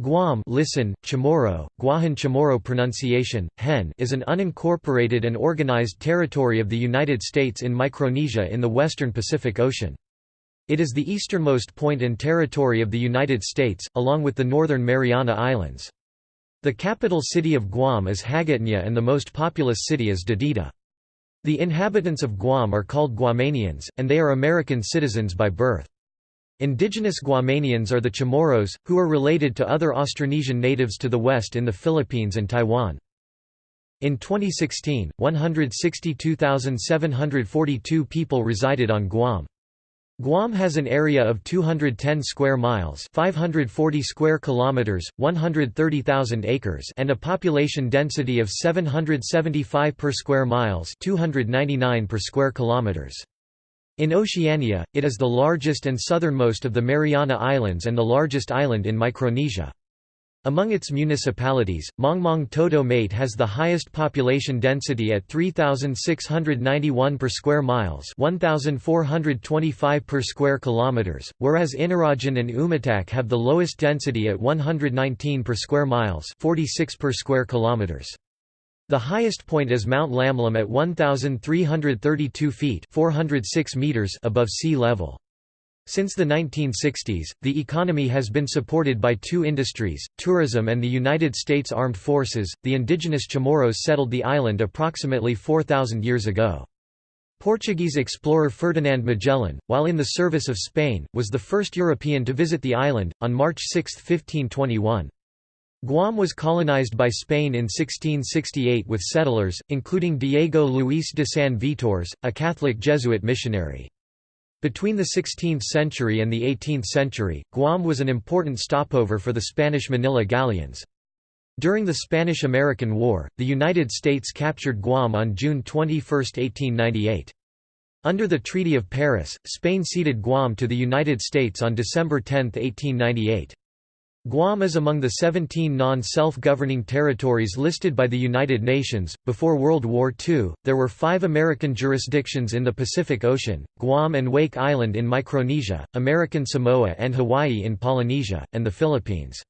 Guam listen, Chamorro, Guahan Chamorro pronunciation, hen is an unincorporated and organized territory of the United States in Micronesia in the western Pacific Ocean. It is the easternmost point and territory of the United States, along with the northern Mariana Islands. The capital city of Guam is Hagåtña and the most populous city is Dededo. The inhabitants of Guam are called Guamanians, and they are American citizens by birth. Indigenous Guamanians are the Chamorros, who are related to other Austronesian natives to the west in the Philippines and Taiwan. In 2016, 162,742 people resided on Guam. Guam has an area of 210 square miles, 540 square kilometers, 130,000 acres, and a population density of 775 per square miles, 299 per square kilometers. In Oceania, it is the largest and southernmost of the Mariana Islands and the largest island in Micronesia. Among its municipalities, Mongmong-Toto-Maite has the highest population density at 3691 per square miles, 1425 per square kilometers, whereas Inarajan and Umatac have the lowest density at 119 per square miles, 46 per square kilometers. The highest point is Mount Lamlam at 1,332 feet 406 meters above sea level. Since the 1960s, the economy has been supported by two industries, tourism and the United States Armed Forces. The indigenous Chamorros settled the island approximately 4,000 years ago. Portuguese explorer Ferdinand Magellan, while in the service of Spain, was the first European to visit the island, on March 6, 1521. Guam was colonized by Spain in 1668 with settlers, including Diego Luis de San Vitores, a Catholic Jesuit missionary. Between the 16th century and the 18th century, Guam was an important stopover for the Spanish Manila galleons. During the Spanish–American War, the United States captured Guam on June 21, 1898. Under the Treaty of Paris, Spain ceded Guam to the United States on December 10, 1898. Guam is among the 17 non-self-governing territories listed by the United Nations. Before World War II, there were five American jurisdictions in the Pacific Ocean, Guam and Wake Island in Micronesia, American Samoa and Hawaii in Polynesia, and the Philippines.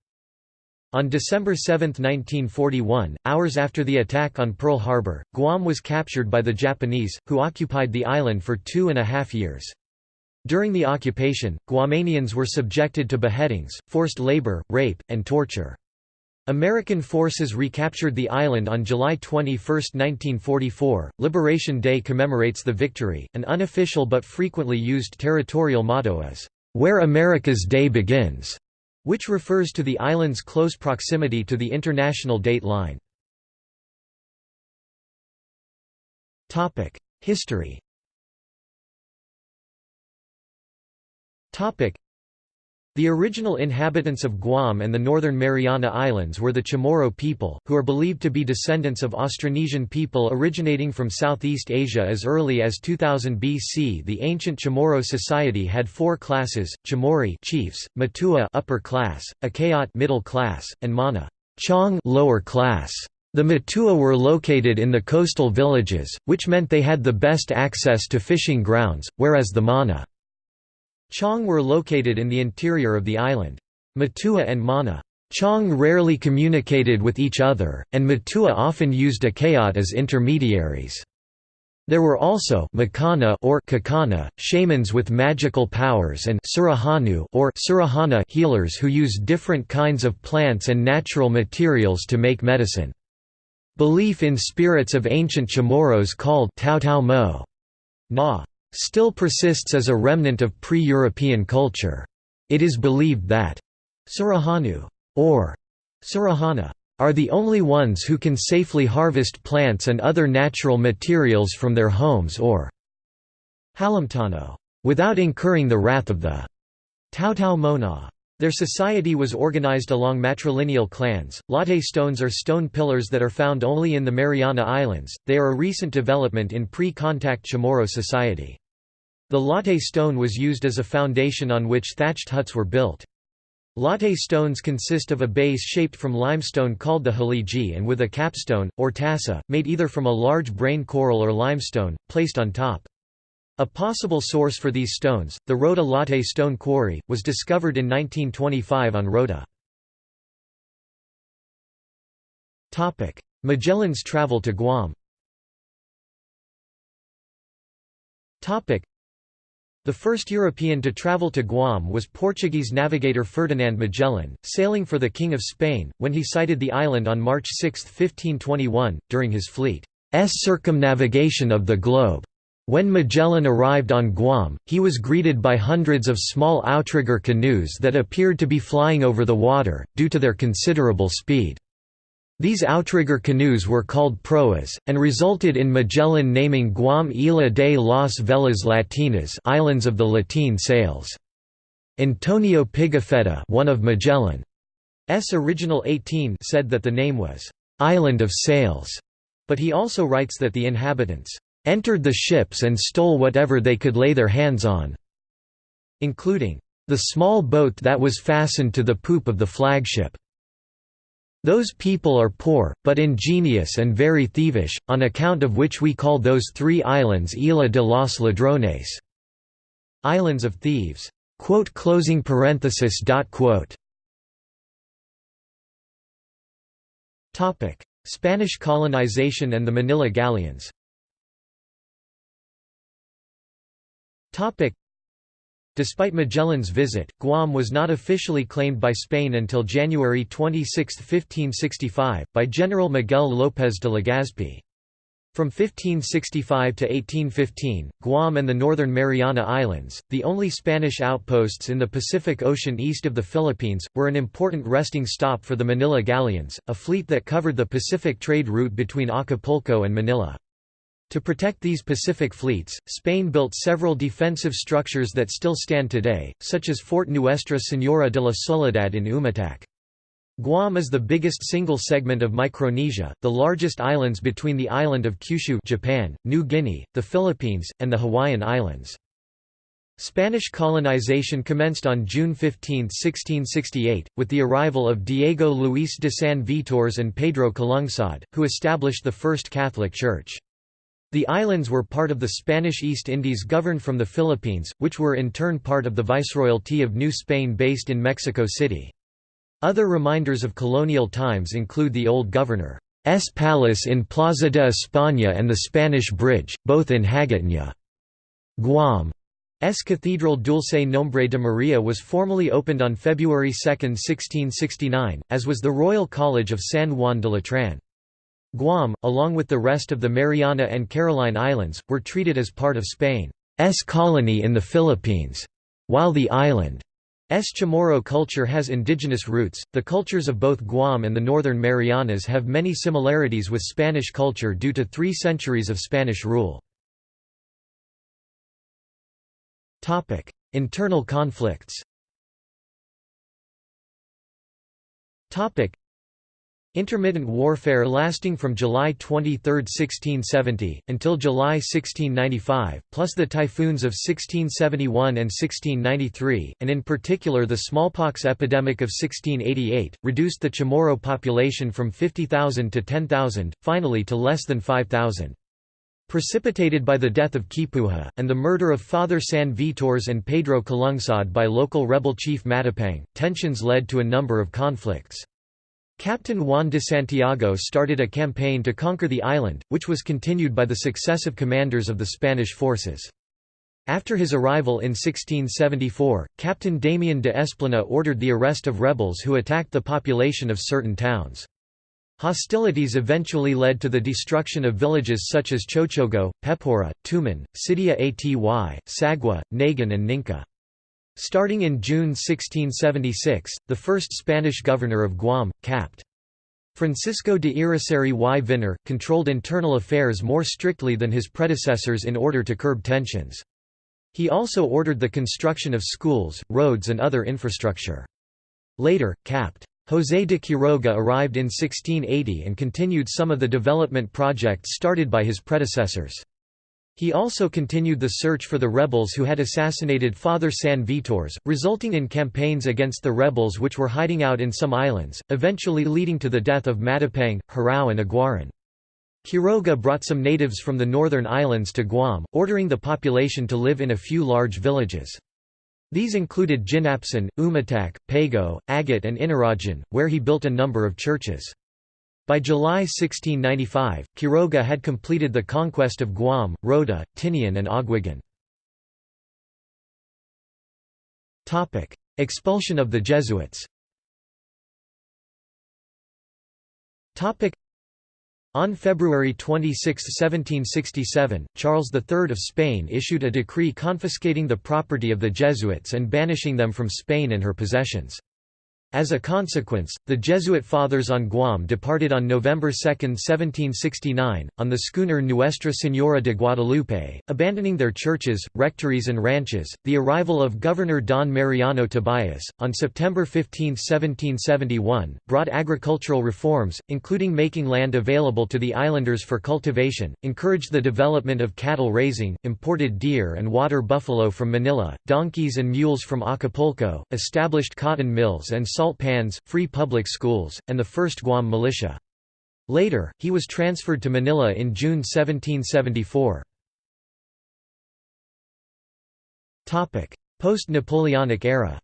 On December 7, 1941, hours after the attack on Pearl Harbor, Guam was captured by the Japanese, who occupied the island for two and a half years. During the occupation, Guamanians were subjected to beheadings, forced labor, rape, and torture. American forces recaptured the island on July 21, 1944. Liberation Day commemorates the victory. An unofficial but frequently used territorial motto is, Where America's Day Begins, which refers to the island's close proximity to the international date line. History The original inhabitants of Guam and the northern Mariana Islands were the Chamorro people, who are believed to be descendants of Austronesian people originating from Southeast Asia as early as 2000 BC. The ancient Chamorro society had four classes: Chamorri chiefs, Matua upper class, Akayat middle class, and Mana Chong lower class. The Matua were located in the coastal villages, which meant they had the best access to fishing grounds, whereas the Mana Chong were located in the interior of the island. Matua and Mana Chong rarely communicated with each other, and Matua often used Akayat as intermediaries. There were also Makana or Kakana, shamans with magical powers and Surahanu or Surahana healers who used different kinds of plants and natural materials to make medicine. Belief in spirits of ancient Chamorros called Tao Tao Mo Na still persists as a remnant of pre-European culture. It is believed that Surahanu or Surahana are the only ones who can safely harvest plants and other natural materials from their homes or Halamtano without incurring the wrath of the Tautau Mona. Their society was organized along matrilineal clans. Latte stones are stone pillars that are found only in the Mariana Islands, they are a recent development in pre-contact Chamorro society. The latte stone was used as a foundation on which thatched huts were built. Latte stones consist of a base shaped from limestone called the haligi and with a capstone, or tassa, made either from a large brain coral or limestone, placed on top. A possible source for these stones, the Rota Latte Stone Quarry, was discovered in 1925 on Rota. Magellan's travel to Guam the first European to travel to Guam was Portuguese navigator Ferdinand Magellan, sailing for the King of Spain, when he sighted the island on March 6, 1521, during his fleet's circumnavigation of the globe. When Magellan arrived on Guam, he was greeted by hundreds of small outrigger canoes that appeared to be flying over the water, due to their considerable speed. These outrigger canoes were called proas, and resulted in Magellan naming Guam Isla de las Velas Latinas Islands of the Latin Sails. Antonio Pigafetta one of Magellan's original 18 said that the name was, "'Island of Sails'", but he also writes that the inhabitants, "'entered the ships and stole whatever they could lay their hands on'", including, "'the small boat that was fastened to the poop of the flagship'". Those people are poor, but ingenious and very thievish, on account of which we call those three islands Isla de los Ladrones, islands of thieves. Closing parenthesis. Topic: Spanish colonization and the Manila galleons Despite Magellan's visit, Guam was not officially claimed by Spain until January 26, 1565, by General Miguel López de Legazpi. From 1565 to 1815, Guam and the Northern Mariana Islands, the only Spanish outposts in the Pacific Ocean east of the Philippines, were an important resting stop for the Manila galleons, a fleet that covered the Pacific trade route between Acapulco and Manila. To protect these Pacific fleets, Spain built several defensive structures that still stand today, such as Fort Nuestra Señora de la Soledad in Umatac. Guam is the biggest single segment of Micronesia, the largest islands between the island of Kyushu Japan, New Guinea, the Philippines, and the Hawaiian Islands. Spanish colonization commenced on June 15, 1668, with the arrival of Diego Luis de San Vitores and Pedro Calungsod, who established the First Catholic Church. The islands were part of the Spanish East Indies governed from the Philippines, which were in turn part of the Viceroyalty of New Spain based in Mexico City. Other reminders of colonial times include the old governor's palace in Plaza de España and the Spanish Bridge, both in Hagåtña. Guam's Cathedral Dulce Nombre de Maria was formally opened on February 2, 1669, as was the Royal College of San Juan de Letran. Guam, along with the rest of the Mariana and Caroline Islands, were treated as part of Spain's colony in the Philippines. While the island's Chamorro culture has indigenous roots, the cultures of both Guam and the Northern Marianas have many similarities with Spanish culture due to three centuries of Spanish rule. Internal conflicts Intermittent warfare lasting from July 23, 1670, until July 1695, plus the typhoons of 1671 and 1693, and in particular the smallpox epidemic of 1688, reduced the Chamorro population from 50,000 to 10,000, finally to less than 5,000. Precipitated by the death of Kipuha, and the murder of Father San Vitores and Pedro Calungsod by local rebel chief Matapang, tensions led to a number of conflicts. Captain Juan de Santiago started a campaign to conquer the island, which was continued by the successive commanders of the Spanish forces. After his arrival in 1674, Captain Damian de Esplana ordered the arrest of rebels who attacked the population of certain towns. Hostilities eventually led to the destruction of villages such as Chochogo, Pepura, Tumon, Sidia Aty, Sagua, Nagan and Ninca. Starting in June 1676, the first Spanish governor of Guam, Capt. Francisco de Irrisarri y Vinar, controlled internal affairs more strictly than his predecessors in order to curb tensions. He also ordered the construction of schools, roads and other infrastructure. Later, Capt. José de Quiroga arrived in 1680 and continued some of the development projects started by his predecessors. He also continued the search for the rebels who had assassinated Father San Vitores, resulting in campaigns against the rebels which were hiding out in some islands, eventually leading to the death of Matapang, Harao and Aguaran. Quiroga brought some natives from the northern islands to Guam, ordering the population to live in a few large villages. These included Jinapsan, Umatac, Pago, Agat and Inarajan, where he built a number of churches. By July 1695, Quiroga had completed the conquest of Guam, Rota, Tinian and Aguiguan. Expulsion of the Jesuits on February 26, 1767, Charles III of Spain issued a decree confiscating the property of the Jesuits and banishing them from Spain and her possessions. As a consequence, the Jesuit fathers on Guam departed on November 2, 1769, on the schooner Nuestra Señora de Guadalupe, abandoning their churches, rectories, and ranches. The arrival of Governor Don Mariano Tobias, on September 15, 1771, brought agricultural reforms, including making land available to the islanders for cultivation, encouraged the development of cattle raising, imported deer and water buffalo from Manila, donkeys and mules from Acapulco, established cotton mills and salt pans, free public schools, and the first Guam militia. Later, he was transferred to Manila in June 1774. Post-Napoleonic era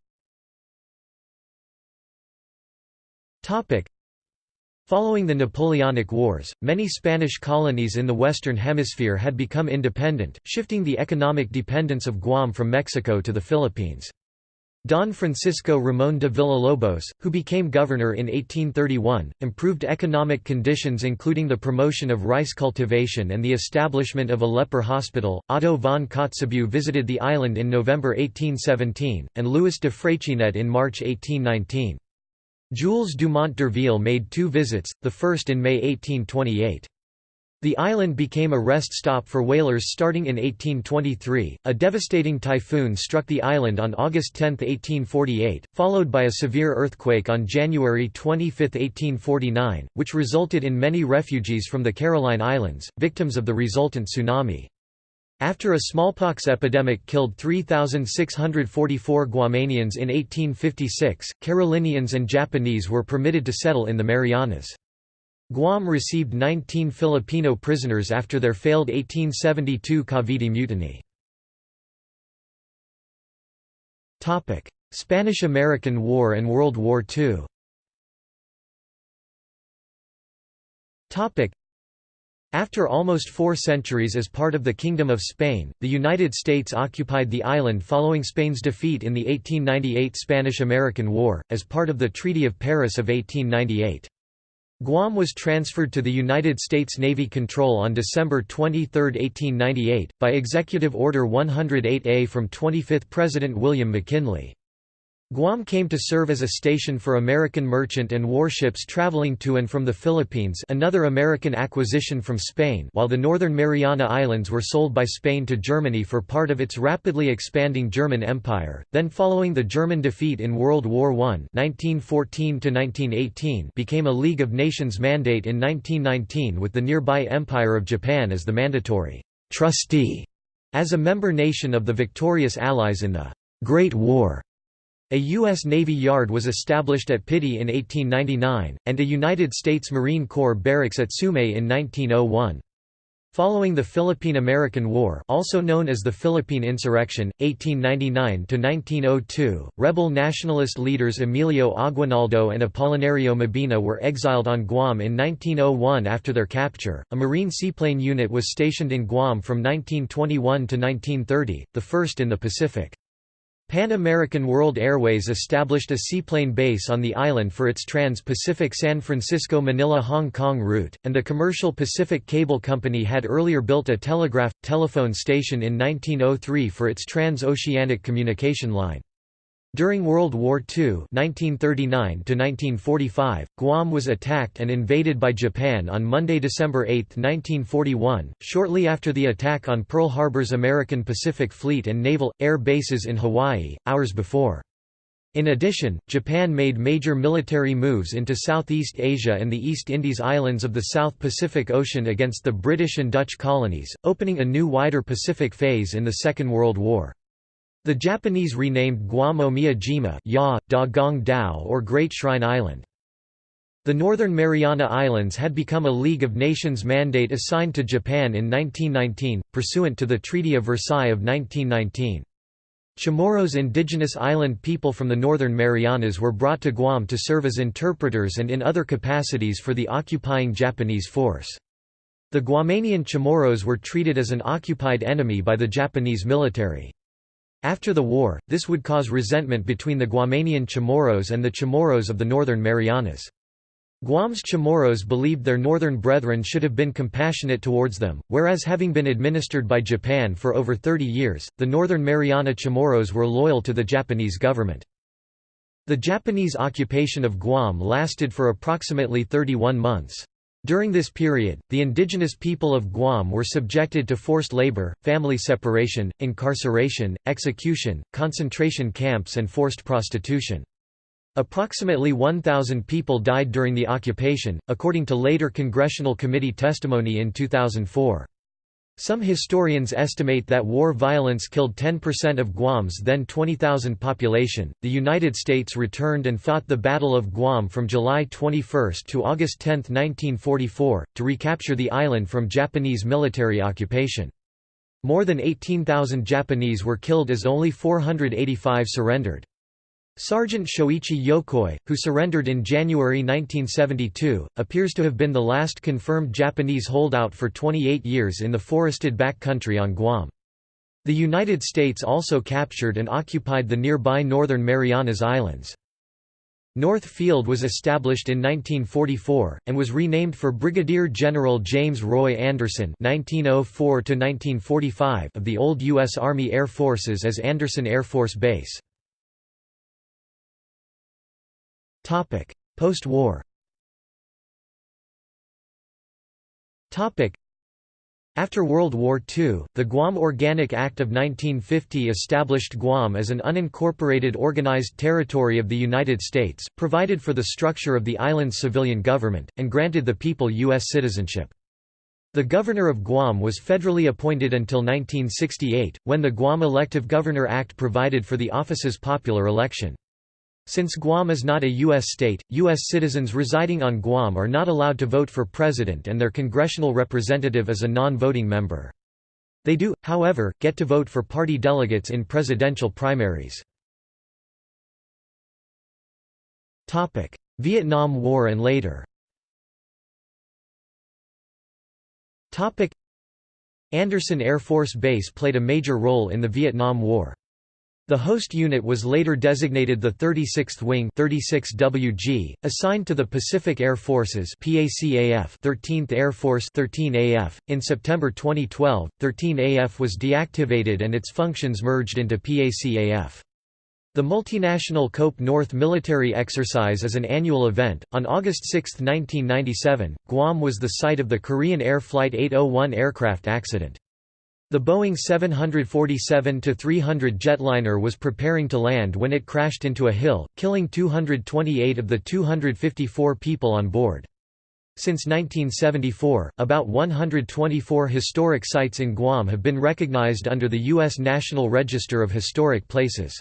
Following the Napoleonic Wars, many Spanish colonies in the Western Hemisphere had become independent, shifting the economic dependence of Guam from Mexico to the Philippines. Don Francisco Ramón de Villalobos, who became governor in 1831, improved economic conditions including the promotion of rice cultivation and the establishment of a leper hospital. Otto von Kotzebue visited the island in November 1817, and Louis de Freycinet in March 1819. Jules Dumont d'Urville made two visits, the first in May 1828. The island became a rest stop for whalers starting in 1823. A devastating typhoon struck the island on August 10, 1848, followed by a severe earthquake on January 25, 1849, which resulted in many refugees from the Caroline Islands, victims of the resultant tsunami. After a smallpox epidemic killed 3,644 Guamanians in 1856, Carolinians and Japanese were permitted to settle in the Marianas. Guam received 19 Filipino prisoners after their failed 1872 Cavite Mutiny. Spanish–American War and World War II after almost four centuries as part of the Kingdom of Spain, the United States occupied the island following Spain's defeat in the 1898 Spanish–American War, as part of the Treaty of Paris of 1898. Guam was transferred to the United States Navy control on December 23, 1898, by Executive Order 108A from 25th President William McKinley. Guam came to serve as a station for American merchant and warships traveling to and from the Philippines another American acquisition from Spain while the Northern Mariana Islands were sold by Spain to Germany for part of its rapidly expanding German Empire, then following the German defeat in World War I 1914 became a League of Nations mandate in 1919 with the nearby Empire of Japan as the mandatory trustee, as a member nation of the victorious Allies in the Great War. A U.S. Navy Yard was established at Piti in 1899, and a United States Marine Corps barracks at Sumay in 1901. Following the Philippine–American War also known as the Philippine Insurrection, 1899–1902, rebel nationalist leaders Emilio Aguinaldo and Apolinario Mabini were exiled on Guam in 1901 after their capture. A Marine seaplane unit was stationed in Guam from 1921 to 1930, the first in the Pacific. Pan American World Airways established a seaplane base on the island for its trans-Pacific San Francisco-Manila-Hong Kong route, and the commercial Pacific Cable Company had earlier built a telegraph, telephone station in 1903 for its trans-oceanic communication line. During World War II (1939–1945), Guam was attacked and invaded by Japan on Monday, December 8, 1941, shortly after the attack on Pearl Harbor's American Pacific Fleet and naval air bases in Hawaii hours before. In addition, Japan made major military moves into Southeast Asia and the East Indies islands of the South Pacific Ocean against the British and Dutch colonies, opening a new wider Pacific phase in the Second World War. The Japanese renamed Guam Omiyajima ya, Da Gong Dao or Great Shrine Island. The Northern Mariana Islands had become a League of Nations mandate assigned to Japan in 1919, pursuant to the Treaty of Versailles of 1919. Chamorros indigenous island people from the Northern Marianas were brought to Guam to serve as interpreters and in other capacities for the occupying Japanese force. The Guamanian Chamorros were treated as an occupied enemy by the Japanese military. After the war, this would cause resentment between the Guamanian Chamorros and the Chamorros of the Northern Marianas. Guam's Chamorros believed their northern brethren should have been compassionate towards them, whereas having been administered by Japan for over 30 years, the Northern Mariana Chamorros were loyal to the Japanese government. The Japanese occupation of Guam lasted for approximately 31 months. During this period, the indigenous people of Guam were subjected to forced labor, family separation, incarceration, execution, concentration camps and forced prostitution. Approximately 1,000 people died during the occupation, according to later Congressional Committee testimony in 2004. Some historians estimate that war violence killed 10% of Guam's then 20,000 population. The United States returned and fought the Battle of Guam from July 21 to August 10, 1944, to recapture the island from Japanese military occupation. More than 18,000 Japanese were killed as only 485 surrendered. Sergeant Shoichi Yokoi, who surrendered in January 1972, appears to have been the last confirmed Japanese holdout for 28 years in the forested backcountry on Guam. The United States also captured and occupied the nearby northern Marianas Islands. North Field was established in 1944, and was renamed for Brigadier General James Roy Andersen (1904–1945) of the old U.S. Army Air Forces as Andersen Air Force Base. Post-war after World War II, the Guam Organic Act of 1950 established Guam as an unincorporated organized territory of the United States, provided for the structure of the island's civilian government, and granted the people U.S. citizenship. The governor of Guam was federally appointed until 1968, when the Guam Elective Governor Act provided for the office's popular election. Since Guam is not a U.S. state, U.S. citizens residing on Guam are not allowed to vote for president and their congressional representative is a non-voting member. They do, however, get to vote for party delegates in presidential primaries. Vietnam War and later Andersen Air Force Base played a major role in the Vietnam War. The host unit was later designated the 36th Wing 36WG, assigned to the Pacific Air Forces PACAF 13th Air Force 13AF. In September 2012, 13AF was deactivated and its functions merged into PACAF. The multinational COPE North military exercise is an annual event. On August 6, 1997, Guam was the site of the Korean Air Flight 801 aircraft accident. The Boeing 747-300 jetliner was preparing to land when it crashed into a hill, killing 228 of the 254 people on board. Since 1974, about 124 historic sites in Guam have been recognized under the U.S. National Register of Historic Places.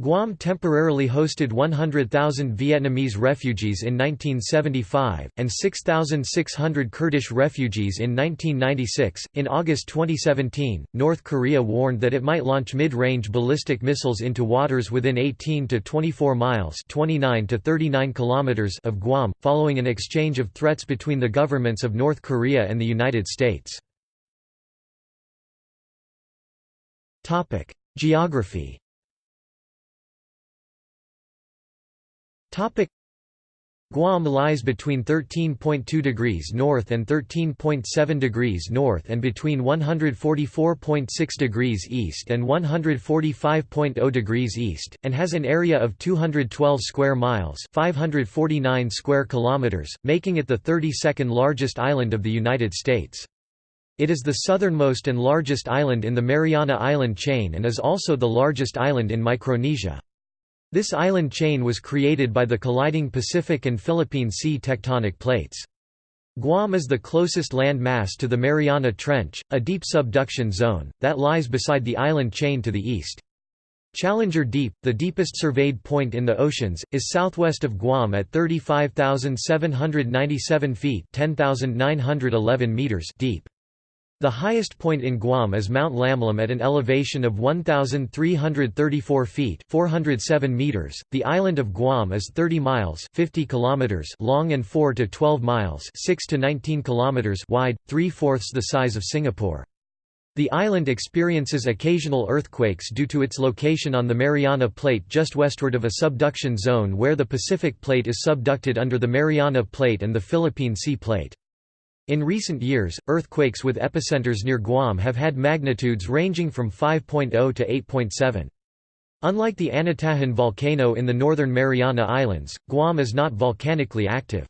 Guam temporarily hosted 100,000 Vietnamese refugees in 1975, and 6,600 Kurdish refugees in 1996. In August 2017, North Korea warned that it might launch mid range ballistic missiles into waters within 18 to 24 miles 29 to 39 kilometers of Guam, following an exchange of threats between the governments of North Korea and the United States. Geography Topic Guam lies between 13.2 degrees north and 13.7 degrees north and between 144.6 degrees east and 145.0 degrees east, and has an area of 212 square miles 549 square kilometers, making it the 32nd largest island of the United States. It is the southernmost and largest island in the Mariana Island chain and is also the largest island in Micronesia. This island chain was created by the colliding Pacific and Philippine Sea tectonic plates. Guam is the closest land mass to the Mariana Trench, a deep subduction zone, that lies beside the island chain to the east. Challenger Deep, the deepest surveyed point in the oceans, is southwest of Guam at 35,797 feet 10,911 meters deep. The highest point in Guam is Mount Lamlam at an elevation of 1,334 feet 407 meters. .The island of Guam is 30 miles 50 kilometers long and 4 to 12 miles 6 to 19 kilometers wide, three-fourths the size of Singapore. The island experiences occasional earthquakes due to its location on the Mariana Plate just westward of a subduction zone where the Pacific Plate is subducted under the Mariana Plate and the Philippine Sea Plate. In recent years, earthquakes with epicenters near Guam have had magnitudes ranging from 5.0 to 8.7. Unlike the Anatahan volcano in the northern Mariana Islands, Guam is not volcanically active.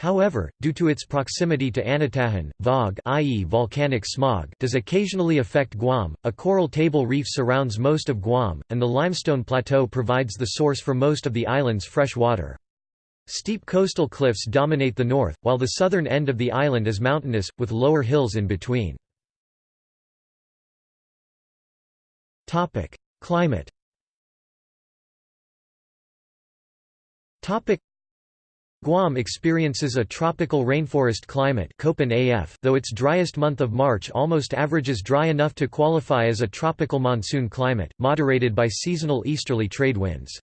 However, due to its proximity to Anatahan, VOG i.e. volcanic smog does occasionally affect Guam. A coral table reef surrounds most of Guam, and the limestone plateau provides the source for most of the island's fresh water. Steep coastal cliffs dominate the north, while the southern end of the island is mountainous, with lower hills in between. Climate Guam experiences a tropical rainforest climate though its driest month of March almost averages dry enough to qualify as a tropical monsoon climate, moderated by seasonal easterly trade winds.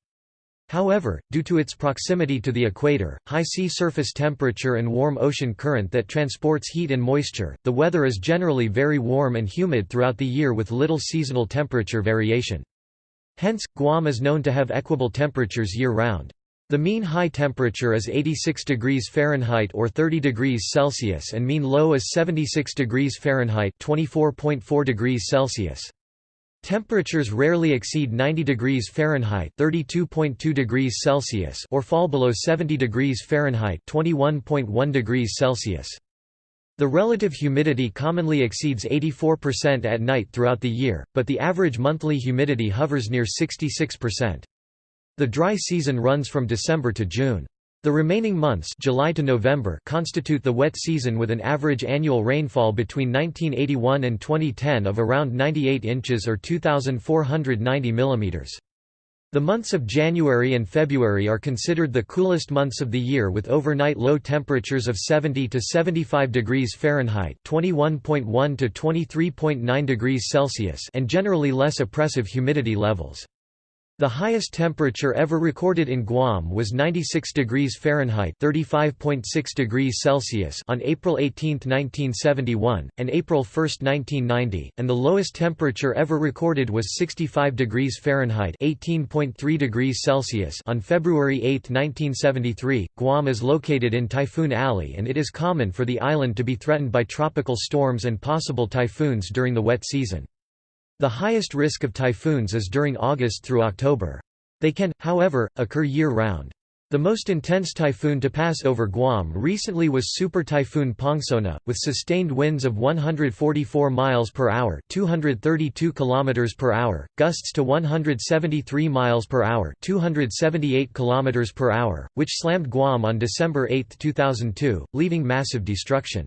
However, due to its proximity to the equator, high sea surface temperature and warm ocean current that transports heat and moisture, the weather is generally very warm and humid throughout the year with little seasonal temperature variation. Hence, Guam is known to have equable temperatures year-round. The mean high temperature is 86 degrees Fahrenheit or 30 degrees Celsius and mean low is 76 degrees Fahrenheit 24.4 degrees Celsius. Temperatures rarely exceed 90 degrees Fahrenheit (32.2 degrees Celsius) or fall below 70 degrees Fahrenheit (21.1 degrees Celsius). The relative humidity commonly exceeds 84% at night throughout the year, but the average monthly humidity hovers near 66%. The dry season runs from December to June. The remaining months July to November constitute the wet season with an average annual rainfall between 1981 and 2010 of around 98 inches or 2,490 mm. The months of January and February are considered the coolest months of the year with overnight low temperatures of 70 to 75 degrees Fahrenheit (21.1 to 23.9 degrees Celsius) and generally less oppressive humidity levels. The highest temperature ever recorded in Guam was 96 degrees Fahrenheit (35.6 degrees Celsius) on April 18, 1971, and April 1, 1990, and the lowest temperature ever recorded was 65 degrees Fahrenheit (18.3 degrees Celsius) on February 8, 1973. Guam is located in Typhoon Alley and it is common for the island to be threatened by tropical storms and possible typhoons during the wet season. The highest risk of typhoons is during August through October. They can, however, occur year-round. The most intense typhoon to pass over Guam recently was Super Typhoon Pongsona, with sustained winds of 144 miles per hour, 232 kilometers per hour, gusts to 173 miles per hour, 278 kilometers per hour, which slammed Guam on December 8, 2002, leaving massive destruction.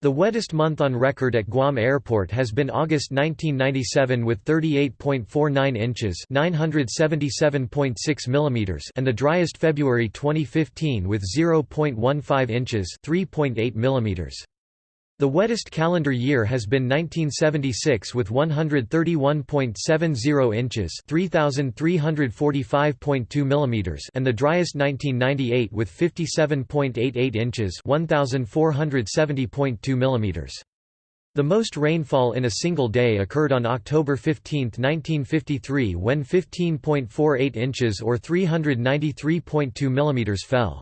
The wettest month on record at Guam Airport has been August 1997 with 38.49 inches (977.6 mm) and the driest February 2015 with 0.15 inches (3.8 mm). The wettest calendar year has been 1976 with 131.70 inches (3345.2 mm) and the driest 1998 with 57.88 inches (1470.2 mm). The most rainfall in a single day occurred on October 15, 1953 when 15.48 inches or 393.2 mm fell.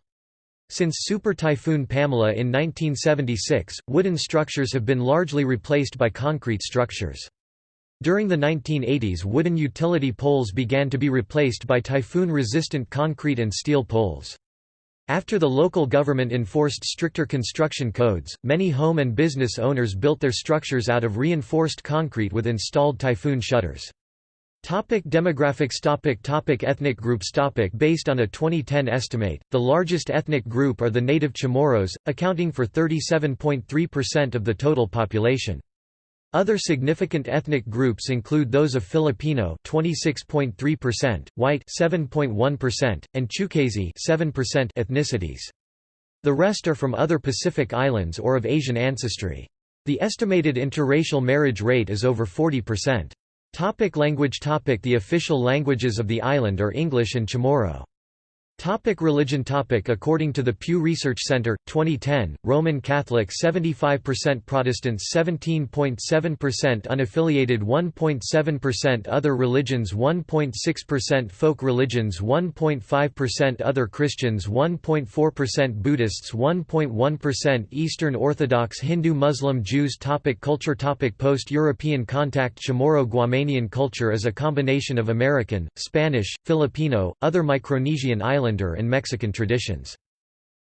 Since Super Typhoon Pamela in 1976, wooden structures have been largely replaced by concrete structures. During the 1980s wooden utility poles began to be replaced by typhoon-resistant concrete and steel poles. After the local government enforced stricter construction codes, many home and business owners built their structures out of reinforced concrete with installed typhoon shutters. Topic demographics topic topic Ethnic groups topic Based on a 2010 estimate, the largest ethnic group are the native Chamorros, accounting for 37.3% of the total population. Other significant ethnic groups include those of Filipino 26.3%, White 7.1%, and Chuukese 7% ethnicities. The rest are from other Pacific islands or of Asian ancestry. The estimated interracial marriage rate is over 40%. Topic language topic The official languages of the island are English and Chamorro. Topic religion topic. According to the Pew Research Center, 2010, Roman Catholic 75% Protestants 17.7% unaffiliated 1.7% Other religions 1.6% Folk religions 1.5% Other Christians 1.4% Buddhists 1.1% Eastern Orthodox Hindu Muslim Jews topic. Culture topic. Post-European contact. Chamorro Guamanian culture is a combination of American, Spanish, Filipino, other Micronesian islands Islander and Mexican traditions.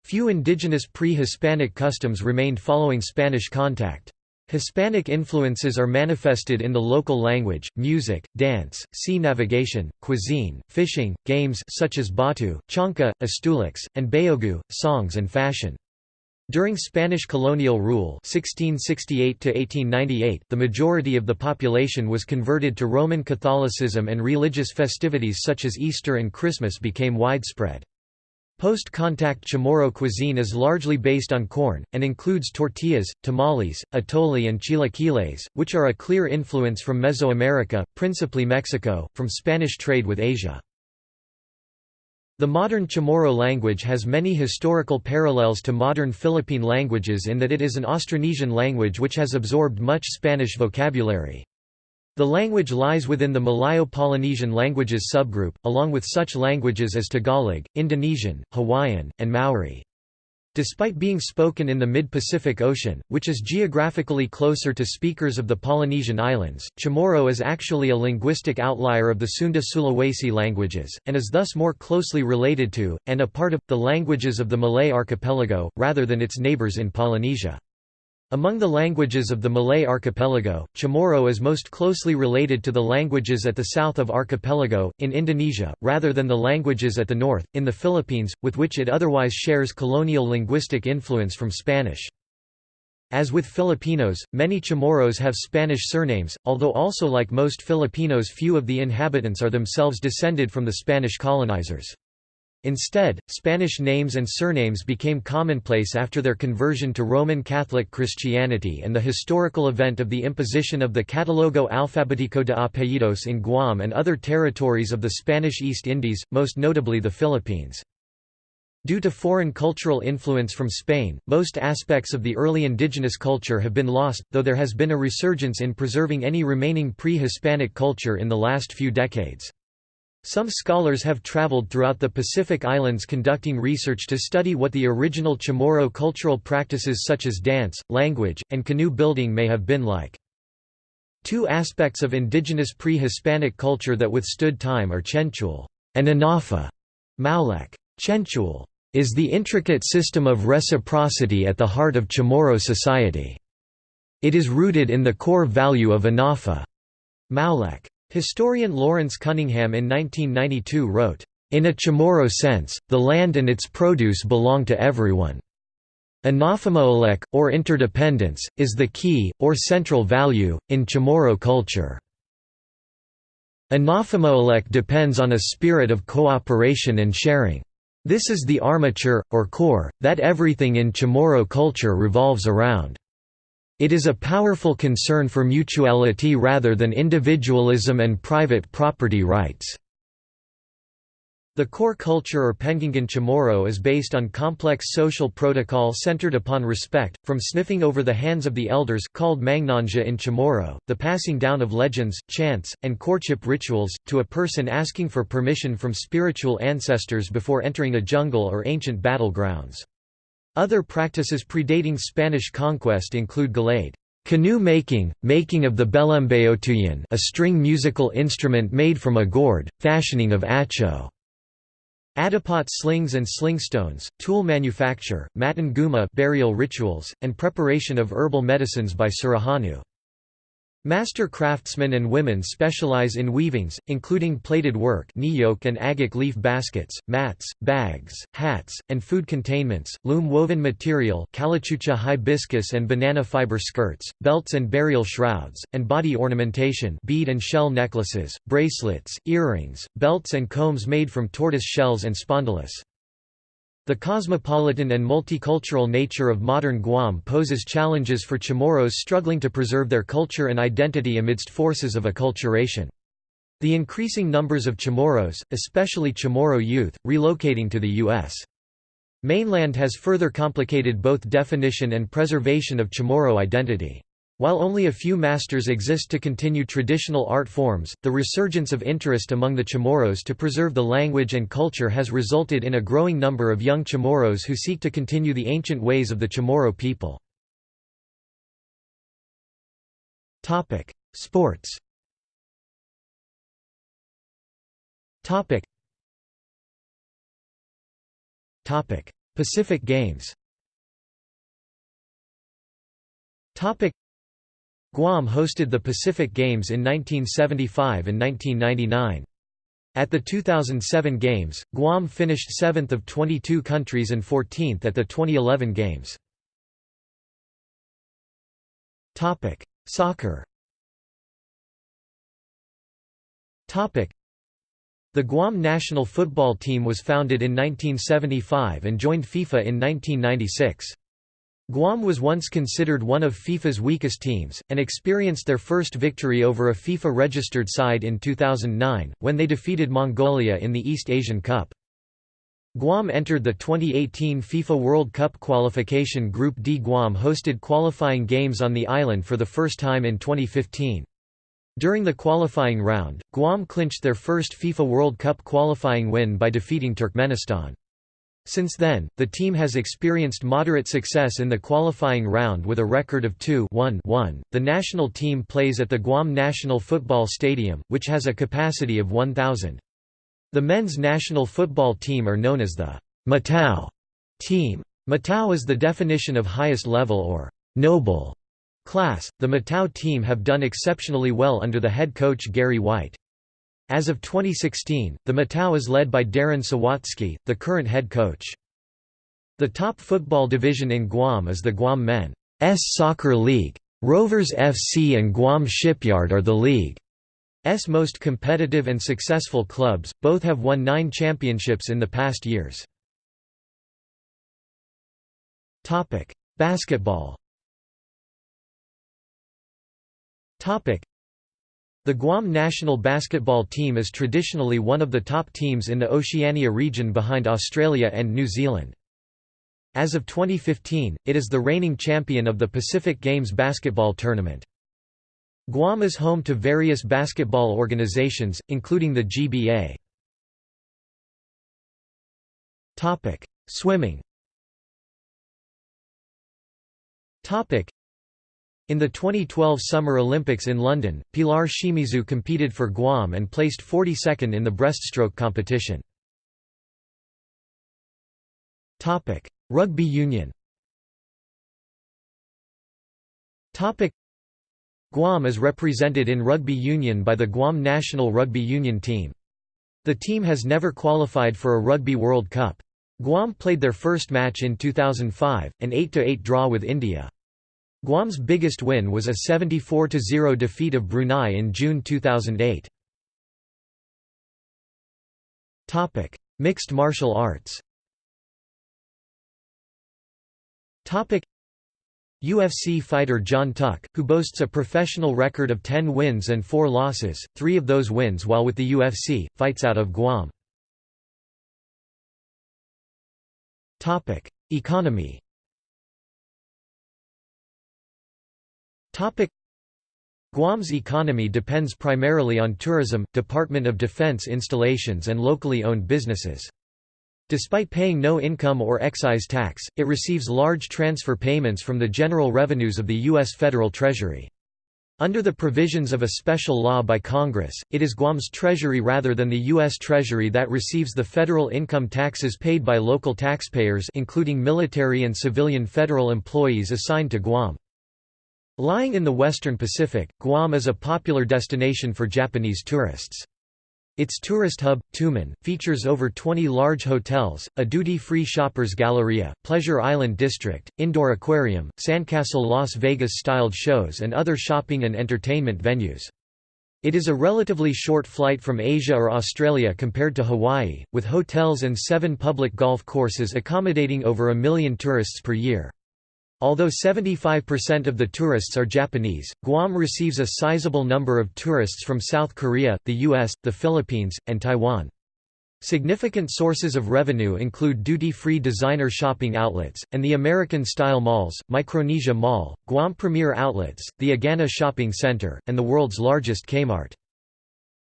Few indigenous pre-Hispanic customs remained following Spanish contact. Hispanic influences are manifested in the local language, music, dance, sea navigation, cuisine, fishing, games such as batu, chanca, astulix, and bayogu, songs and fashion. During Spanish colonial rule 1668 the majority of the population was converted to Roman Catholicism and religious festivities such as Easter and Christmas became widespread. Post-contact Chamorro cuisine is largely based on corn, and includes tortillas, tamales, atole and chilaquiles, which are a clear influence from Mesoamerica, principally Mexico, from Spanish trade with Asia. The modern Chamorro language has many historical parallels to modern Philippine languages in that it is an Austronesian language which has absorbed much Spanish vocabulary. The language lies within the Malayo-Polynesian languages subgroup, along with such languages as Tagalog, Indonesian, Hawaiian, and Maori. Despite being spoken in the mid-Pacific Ocean, which is geographically closer to speakers of the Polynesian islands, Chamorro is actually a linguistic outlier of the Sunda-Sulawesi languages, and is thus more closely related to, and a part of, the languages of the Malay archipelago, rather than its neighbours in Polynesia. Among the languages of the Malay archipelago, Chamorro is most closely related to the languages at the south of archipelago, in Indonesia, rather than the languages at the north, in the Philippines, with which it otherwise shares colonial linguistic influence from Spanish. As with Filipinos, many Chamorros have Spanish surnames, although also like most Filipinos few of the inhabitants are themselves descended from the Spanish colonizers. Instead, Spanish names and surnames became commonplace after their conversion to Roman Catholic Christianity and the historical event of the imposition of the Catalogo Alfabético de Apellidos in Guam and other territories of the Spanish East Indies, most notably the Philippines. Due to foreign cultural influence from Spain, most aspects of the early indigenous culture have been lost, though there has been a resurgence in preserving any remaining pre-Hispanic culture in the last few decades. Some scholars have traveled throughout the Pacific Islands conducting research to study what the original Chamorro cultural practices such as dance, language, and canoe building may have been like. Two aspects of indigenous pre-Hispanic culture that withstood time are Chenchul and Anafa. Maulek. Chenchul is the intricate system of reciprocity at the heart of Chamorro society. It is rooted in the core value of Anafa. Maulek. Historian Lawrence Cunningham in 1992 wrote, "...in a Chamorro sense, the land and its produce belong to everyone. Anafamoalek, or interdependence, is the key, or central value, in Chamorro culture. Anafamoalek depends on a spirit of cooperation and sharing. This is the armature, or core, that everything in Chamorro culture revolves around. It is a powerful concern for mutuality rather than individualism and private property rights. The core culture or Pengingan Chamorro is based on complex social protocol centered upon respect, from sniffing over the hands of the elders called mangnanja in Chamorro, the passing down of legends, chants, and courtship rituals, to a person asking for permission from spiritual ancestors before entering a jungle or ancient battlegrounds. Other practices predating Spanish conquest include galade canoe making, making of the belembeotuyan a string musical instrument made from a gourd, fashioning of acho, adipot slings and slingstones, tool manufacture, matan guma burial rituals, and preparation of herbal medicines by Surahanu. Master craftsmen and women specialize in weavings, including plaited work niyok and agate leaf baskets, mats, bags, hats, and food containments, loom-woven material calichucha hibiscus and banana fiber skirts, belts and burial shrouds, and body ornamentation bead and shell necklaces, bracelets, earrings, belts and combs made from tortoise shells and spondylus. The cosmopolitan and multicultural nature of modern Guam poses challenges for Chamorros struggling to preserve their culture and identity amidst forces of acculturation. The increasing numbers of Chamorros, especially Chamorro youth, relocating to the U.S. mainland has further complicated both definition and preservation of Chamorro identity. While only a few masters exist to continue traditional art forms, the resurgence of interest among the Chamorros to preserve the language and culture has resulted in a growing number of young Chamorros who seek to continue the ancient ways of the Chamorro people. Sports Pacific Games Guam hosted the Pacific Games in 1975 and 1999. At the 2007 Games, Guam finished 7th of 22 countries and 14th at the 2011 Games. Soccer The Guam national football team was founded in 1975 and joined FIFA in 1996. Guam was once considered one of FIFA's weakest teams, and experienced their first victory over a FIFA-registered side in 2009, when they defeated Mongolia in the East Asian Cup. Guam entered the 2018 FIFA World Cup qualification Group D. Guam hosted qualifying games on the island for the first time in 2015. During the qualifying round, Guam clinched their first FIFA World Cup qualifying win by defeating Turkmenistan. Since then, the team has experienced moderate success in the qualifying round with a record of 2-1-1. The national team plays at the Guam National Football Stadium, which has a capacity of 1,000. The men's national football team are known as the Matao team. Matao is the definition of highest level or noble class. The Matao team have done exceptionally well under the head coach Gary White. As of 2016, the Matao is led by Darren Sawatzky, the current head coach. The top football division in Guam is the Guam Men's Soccer League. Rovers FC and Guam Shipyard are the league's most competitive and successful clubs, both have won nine championships in the past years. Basketball the Guam national basketball team is traditionally one of the top teams in the Oceania region behind Australia and New Zealand. As of 2015, it is the reigning champion of the Pacific Games basketball tournament. Guam is home to various basketball organizations, including the GBA. Swimming in the 2012 Summer Olympics in London, Pilar Shimizu competed for Guam and placed 42nd in the breaststroke competition. Rugby union Guam is represented in rugby union by the Guam National Rugby Union team. The team has never qualified for a Rugby World Cup. Guam played their first match in 2005, an 8–8 draw with India. Guam's biggest win was a 74–0 defeat of Brunei in June 2008. Mixed martial arts UFC fighter Jon Tuck, who boasts a professional record of 10 wins and 4 losses, three of those wins while with the UFC, fights out of Guam. Economy Guam's economy depends primarily on tourism, Department of Defense installations and locally owned businesses. Despite paying no income or excise tax, it receives large transfer payments from the general revenues of the U.S. federal treasury. Under the provisions of a special law by Congress, it is Guam's treasury rather than the U.S. Treasury that receives the federal income taxes paid by local taxpayers including military and civilian federal employees assigned to Guam. Lying in the western Pacific, Guam is a popular destination for Japanese tourists. Its tourist hub, Tumon, features over 20 large hotels, a duty-free shoppers galleria, pleasure island district, indoor aquarium, sandcastle Las Vegas-styled shows and other shopping and entertainment venues. It is a relatively short flight from Asia or Australia compared to Hawaii, with hotels and seven public golf courses accommodating over a million tourists per year. Although 75% of the tourists are Japanese, Guam receives a sizable number of tourists from South Korea, the US, the Philippines, and Taiwan. Significant sources of revenue include duty-free designer shopping outlets, and the American-style malls, Micronesia Mall, Guam Premier Outlets, the Agana Shopping Center, and the world's largest Kmart.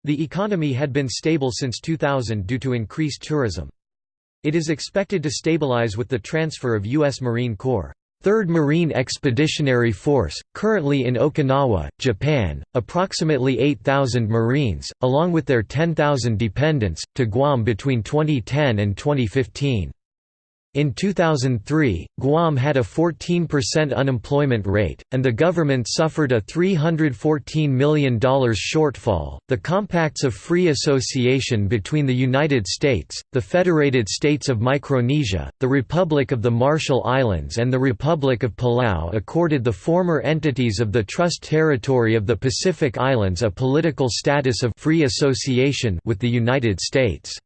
The economy had been stable since 2000 due to increased tourism. It is expected to stabilize with the transfer of U.S. Marine Corps 3rd Marine Expeditionary Force, currently in Okinawa, Japan, approximately 8,000 Marines, along with their 10,000 dependents, to Guam between 2010 and 2015. In 2003, Guam had a 14% unemployment rate, and the government suffered a $314 million shortfall. The Compacts of Free Association between the United States, the Federated States of Micronesia, the Republic of the Marshall Islands, and the Republic of Palau accorded the former entities of the Trust Territory of the Pacific Islands a political status of free association with the United States.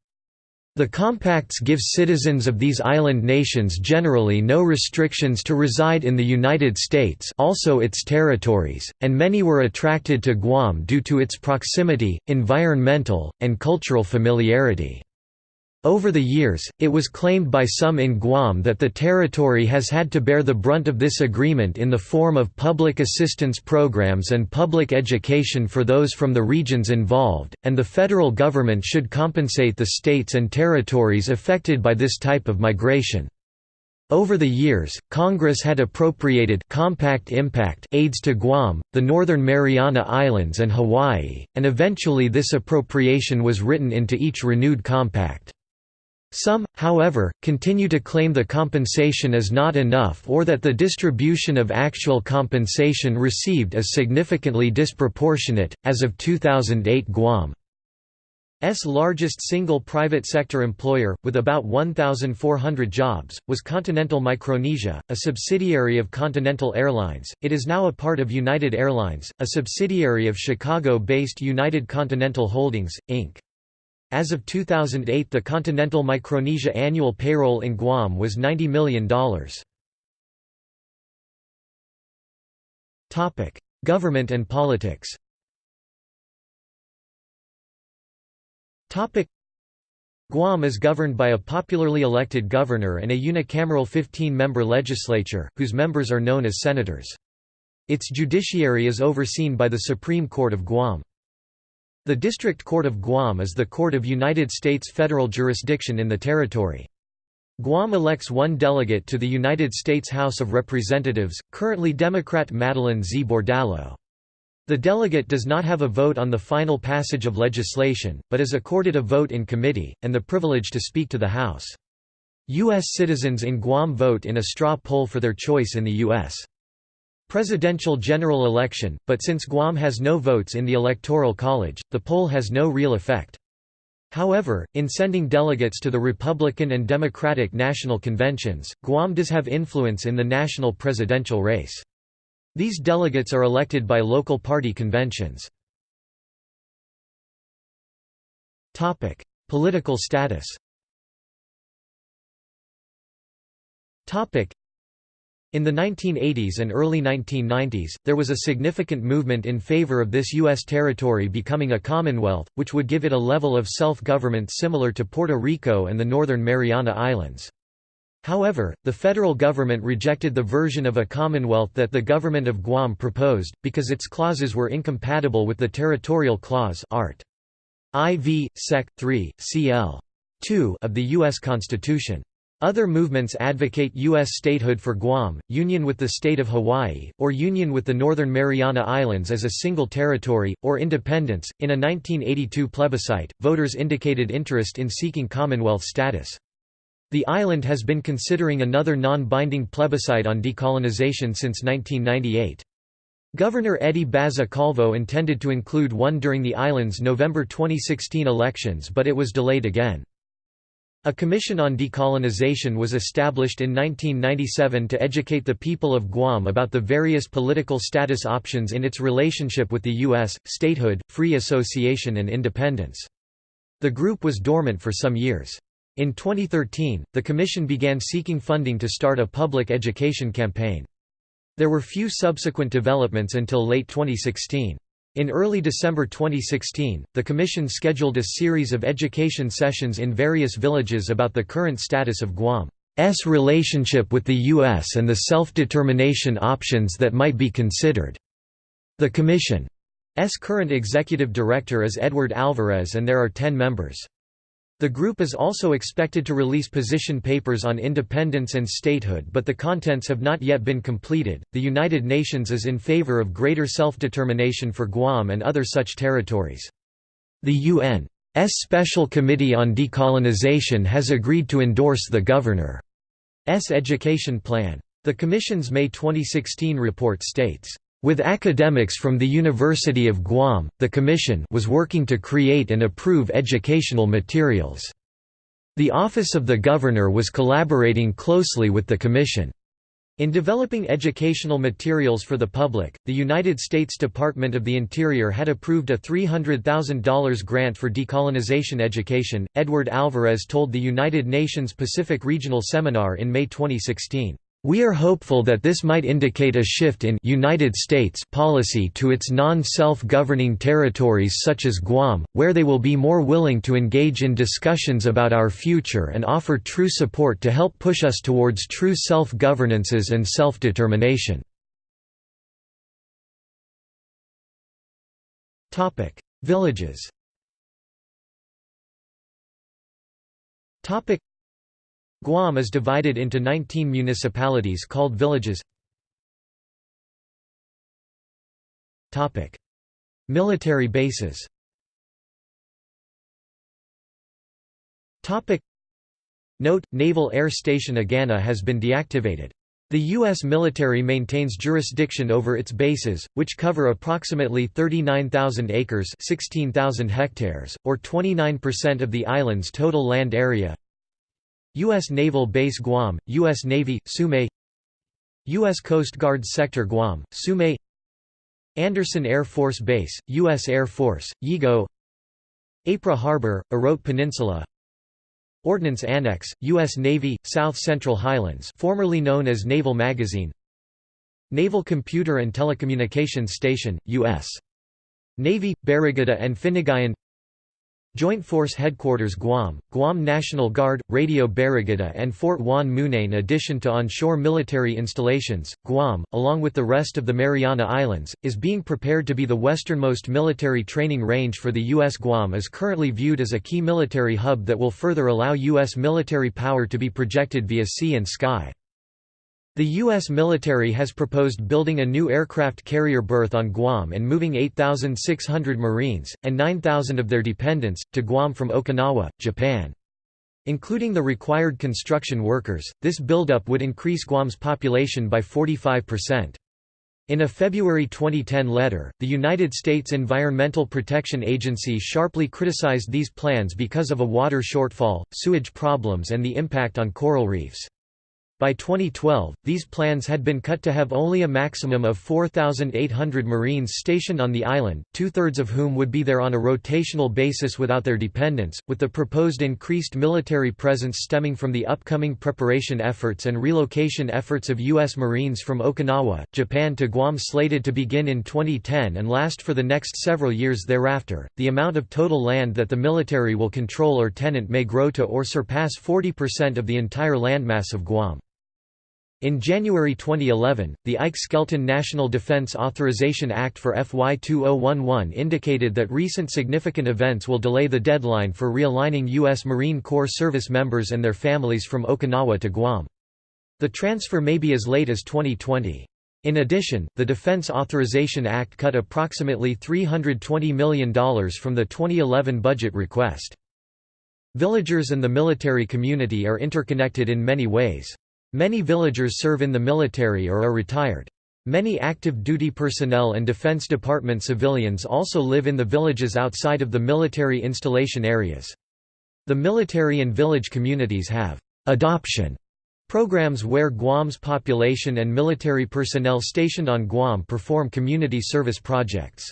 The compacts give citizens of these island nations generally no restrictions to reside in the United States also its territories, and many were attracted to Guam due to its proximity, environmental, and cultural familiarity. Over the years, it was claimed by some in Guam that the territory has had to bear the brunt of this agreement in the form of public assistance programs and public education for those from the regions involved, and the federal government should compensate the states and territories affected by this type of migration. Over the years, Congress had appropriated compact impact aids to Guam, the Northern Mariana Islands and Hawaii, and eventually this appropriation was written into each renewed compact. Some, however, continue to claim the compensation is not enough or that the distribution of actual compensation received is significantly disproportionate. As of 2008, Guam's largest single private sector employer, with about 1,400 jobs, was Continental Micronesia, a subsidiary of Continental Airlines. It is now a part of United Airlines, a subsidiary of Chicago based United Continental Holdings, Inc. As of 2008 the Continental Micronesia annual payroll in Guam was $90 million. Government and politics Guam is governed by a popularly elected governor and a unicameral 15-member legislature, whose members are known as senators. Its judiciary is overseen by the Supreme Court of Guam. The District Court of Guam is the court of United States federal jurisdiction in the territory. Guam elects one delegate to the United States House of Representatives, currently Democrat Madeline Z. Bordallo. The delegate does not have a vote on the final passage of legislation, but is accorded a vote in committee, and the privilege to speak to the House. U.S. citizens in Guam vote in a straw poll for their choice in the U.S presidential general election, but since Guam has no votes in the Electoral College, the poll has no real effect. However, in sending delegates to the Republican and Democratic national conventions, Guam does have influence in the national presidential race. These delegates are elected by local party conventions. Political status in the 1980s and early 1990s, there was a significant movement in favor of this U.S. territory becoming a commonwealth, which would give it a level of self-government similar to Puerto Rico and the Northern Mariana Islands. However, the federal government rejected the version of a commonwealth that the government of Guam proposed, because its clauses were incompatible with the territorial clause Art. IV, Sec. 3, Cl. 2 of the U.S. Constitution. Other movements advocate U.S. statehood for Guam, union with the state of Hawaii, or union with the Northern Mariana Islands as a single territory, or independence. In a 1982 plebiscite, voters indicated interest in seeking Commonwealth status. The island has been considering another non-binding plebiscite on decolonization since 1998. Governor Eddie Baza Calvo intended to include one during the island's November 2016 elections but it was delayed again. A commission on decolonization was established in 1997 to educate the people of Guam about the various political status options in its relationship with the U.S., statehood, free association and independence. The group was dormant for some years. In 2013, the commission began seeking funding to start a public education campaign. There were few subsequent developments until late 2016. In early December 2016, the Commission scheduled a series of education sessions in various villages about the current status of Guam's relationship with the U.S. and the self-determination options that might be considered. The Commission's current executive director is Edward Alvarez and there are ten members. The group is also expected to release position papers on independence and statehood, but the contents have not yet been completed. The United Nations is in favor of greater self determination for Guam and other such territories. The UN's Special Committee on Decolonization has agreed to endorse the Governor's education plan. The Commission's May 2016 report states, with academics from the University of Guam, the Commission was working to create and approve educational materials. The Office of the Governor was collaborating closely with the Commission. In developing educational materials for the public, the United States Department of the Interior had approved a $300,000 grant for decolonization education. Edward Alvarez told the United Nations Pacific Regional Seminar in May 2016. We are hopeful that this might indicate a shift in United States policy to its non-self-governing territories such as Guam, where they will be more willing to engage in discussions about our future and offer true support to help push us towards true self-governances and self-determination. Villages Guam is divided into 19 municipalities called villages. Military bases Note, Naval Air Station Agana has been deactivated. The U.S. military maintains jurisdiction over its bases, which cover approximately 39,000 acres 16,000 hectares, or 29% of the island's total land area. U.S. Naval Base Guam, U.S. Navy, Sumay U.S. Coast Guard Sector Guam, Sumay Andersen Air Force Base, U.S. Air Force, Yigo Apra Harbor, Orote Peninsula Ordnance Annex, U.S. Navy, South Central Highlands formerly known as Naval Magazine Naval Computer and Telecommunications Station, U.S. Navy, Barrigada and Finagayan Joint Force Headquarters Guam, Guam National Guard, Radio Barrigada and Fort Juan Muña. In addition to onshore military installations, Guam, along with the rest of the Mariana Islands, is being prepared to be the westernmost military training range for the U.S. Guam is currently viewed as a key military hub that will further allow U.S. military power to be projected via sea and sky. The U.S. military has proposed building a new aircraft carrier berth on Guam and moving 8,600 Marines, and 9,000 of their dependents, to Guam from Okinawa, Japan. Including the required construction workers, this buildup would increase Guam's population by 45%. In a February 2010 letter, the United States Environmental Protection Agency sharply criticized these plans because of a water shortfall, sewage problems and the impact on coral reefs. By 2012, these plans had been cut to have only a maximum of 4,800 Marines stationed on the island, two-thirds of whom would be there on a rotational basis without their dependents, with the proposed increased military presence stemming from the upcoming preparation efforts and relocation efforts of U.S. Marines from Okinawa, Japan to Guam slated to begin in 2010 and last for the next several years thereafter. The amount of total land that the military will control or tenant may grow to or surpass 40% of the entire landmass of Guam. In January 2011, the Ike Skelton National Defense Authorization Act for FY 2011 indicated that recent significant events will delay the deadline for realigning U.S. Marine Corps service members and their families from Okinawa to Guam. The transfer may be as late as 2020. In addition, the Defense Authorization Act cut approximately $320 million from the 2011 budget request. Villagers and the military community are interconnected in many ways. Many villagers serve in the military or are retired. Many active duty personnel and Defense Department civilians also live in the villages outside of the military installation areas. The military and village communities have adoption programs where Guam's population and military personnel stationed on Guam perform community service projects.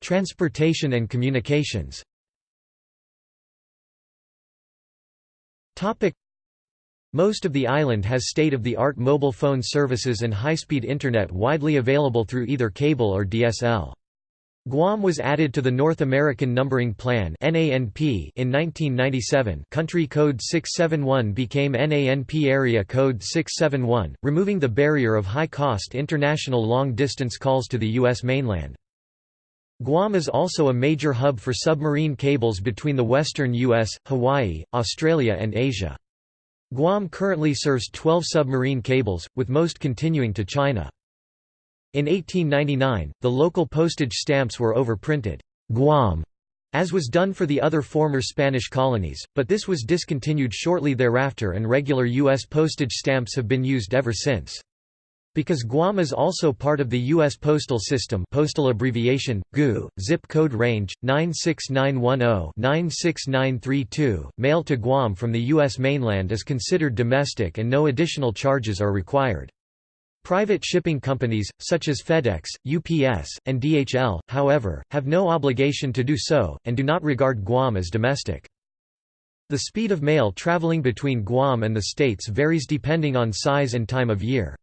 Transportation and communications most of the island has state-of-the-art mobile phone services and high-speed Internet widely available through either cable or DSL. Guam was added to the North American Numbering Plan in 1997 country code 671 became NANP Area Code 671, removing the barrier of high-cost international long-distance calls to the U.S. mainland. Guam is also a major hub for submarine cables between the western U.S., Hawaii, Australia and Asia. Guam currently serves 12 submarine cables, with most continuing to China. In 1899, the local postage stamps were overprinted, Guam, as was done for the other former Spanish colonies, but this was discontinued shortly thereafter and regular U.S. postage stamps have been used ever since. Because Guam is also part of the U.S. postal system postal abbreviation, GU, zip code range, 96910-96932, mail to Guam from the U.S. mainland is considered domestic and no additional charges are required. Private shipping companies, such as FedEx, UPS, and DHL, however, have no obligation to do so, and do not regard Guam as domestic. The speed of mail traveling between Guam and the States varies depending on size and time of year.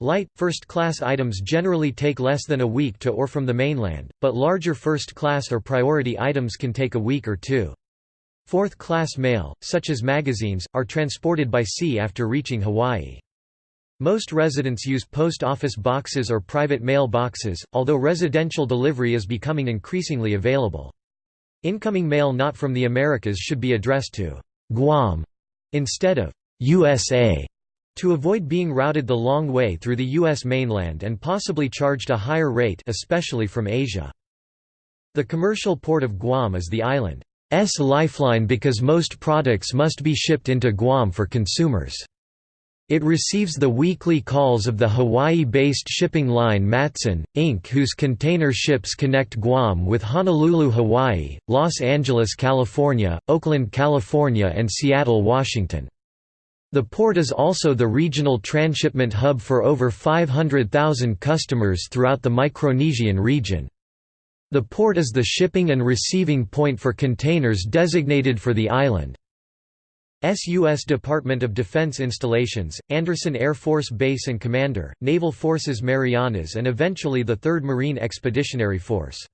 Light, first-class items generally take less than a week to or from the mainland, but larger first-class or priority items can take a week or two. Fourth-class mail, such as magazines, are transported by sea after reaching Hawaii. Most residents use post office boxes or private mail boxes, although residential delivery is becoming increasingly available. Incoming mail not from the Americas should be addressed to Guam instead of USA to avoid being routed the long way through the U.S. mainland and possibly charged a higher rate especially from Asia. The commercial port of Guam is the island's lifeline because most products must be shipped into Guam for consumers. It receives the weekly calls of the Hawaii-based shipping line Matson, Inc. whose container ships connect Guam with Honolulu, Hawaii, Los Angeles, California, Oakland, California and Seattle, Washington. The port is also the regional transshipment hub for over 500,000 customers throughout the Micronesian region. The port is the shipping and receiving point for containers designated for the island. U.S. Department of Defense installations, Andersen Air Force Base and Commander, Naval Forces Marianas and eventually the 3rd Marine Expeditionary Force.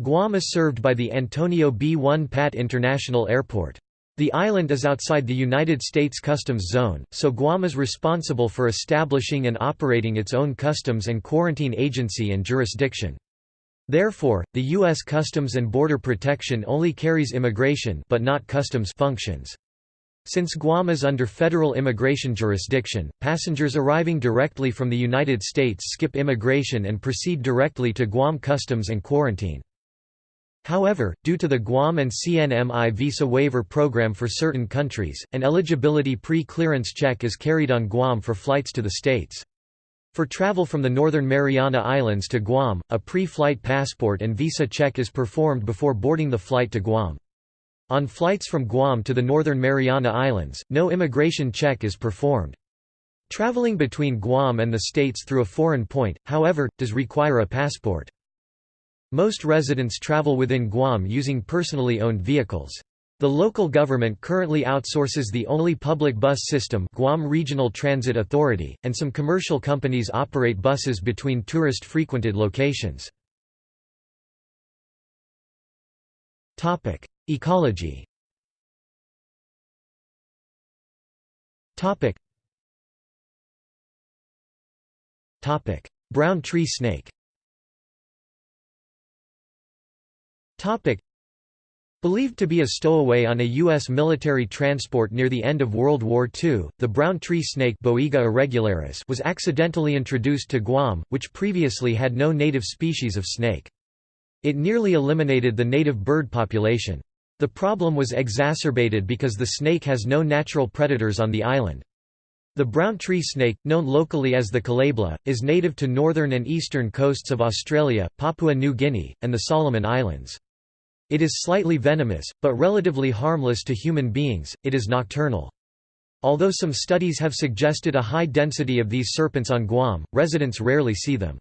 Guam is served by the Antonio B. Won Pat International Airport. The island is outside the United States Customs Zone, so Guam is responsible for establishing and operating its own customs and quarantine agency and jurisdiction. Therefore, the U.S. Customs and Border Protection only carries immigration but not customs functions. Since Guam is under federal immigration jurisdiction, passengers arriving directly from the United States skip immigration and proceed directly to Guam Customs and Quarantine. However, due to the Guam and CNMI visa waiver program for certain countries, an eligibility pre-clearance check is carried on Guam for flights to the states. For travel from the Northern Mariana Islands to Guam, a pre-flight passport and visa check is performed before boarding the flight to Guam. On flights from Guam to the Northern Mariana Islands, no immigration check is performed. Traveling between Guam and the states through a foreign point, however, does require a passport. Most residents travel within Guam using personally owned vehicles. The local government currently outsources the only public bus system Guam Regional Transit Authority, and some commercial companies operate buses between tourist-frequented locations. Ecology Brown tree snake Believed to be a stowaway on a U.S. military transport near the end of World War II, the brown tree snake Boiga irregularis was accidentally introduced to Guam, which previously had no native species of snake. It nearly eliminated the native bird population. The problem was exacerbated because the snake has no natural predators on the island. The brown tree snake, known locally as the kulebla, is native to northern and eastern coasts of Australia, Papua New Guinea, and the Solomon Islands. It is slightly venomous, but relatively harmless to human beings, it is nocturnal. Although some studies have suggested a high density of these serpents on Guam, residents rarely see them.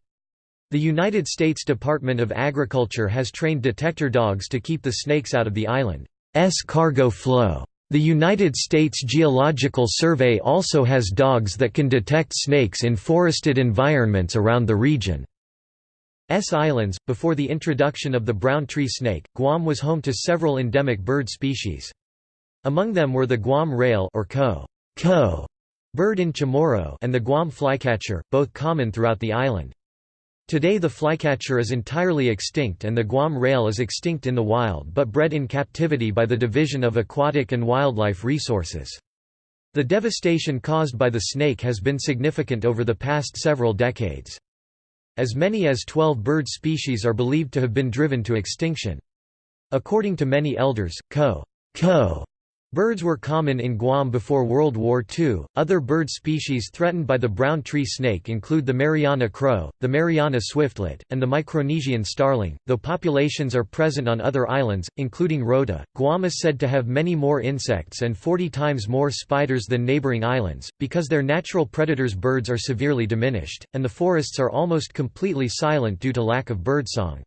The United States Department of Agriculture has trained detector dogs to keep the snakes out of the island's cargo flow. The United States Geological Survey also has dogs that can detect snakes in forested environments around the region. S Islands. Before the introduction of the brown tree snake, Guam was home to several endemic bird species. Among them were the Guam rail or ko, ko bird in Chamorro and the Guam flycatcher, both common throughout the island. Today the flycatcher is entirely extinct and the Guam rail is extinct in the wild but bred in captivity by the Division of Aquatic and Wildlife Resources. The devastation caused by the snake has been significant over the past several decades. As many as 12 bird species are believed to have been driven to extinction. According to many elders, ko, ko Birds were common in Guam before World War II. Other bird species threatened by the brown tree snake include the Mariana crow, the Mariana swiftlet, and the Micronesian starling, though populations are present on other islands, including Rota. Guam is said to have many more insects and 40 times more spiders than neighboring islands, because their natural predators birds are severely diminished, and the forests are almost completely silent due to lack of birdsong.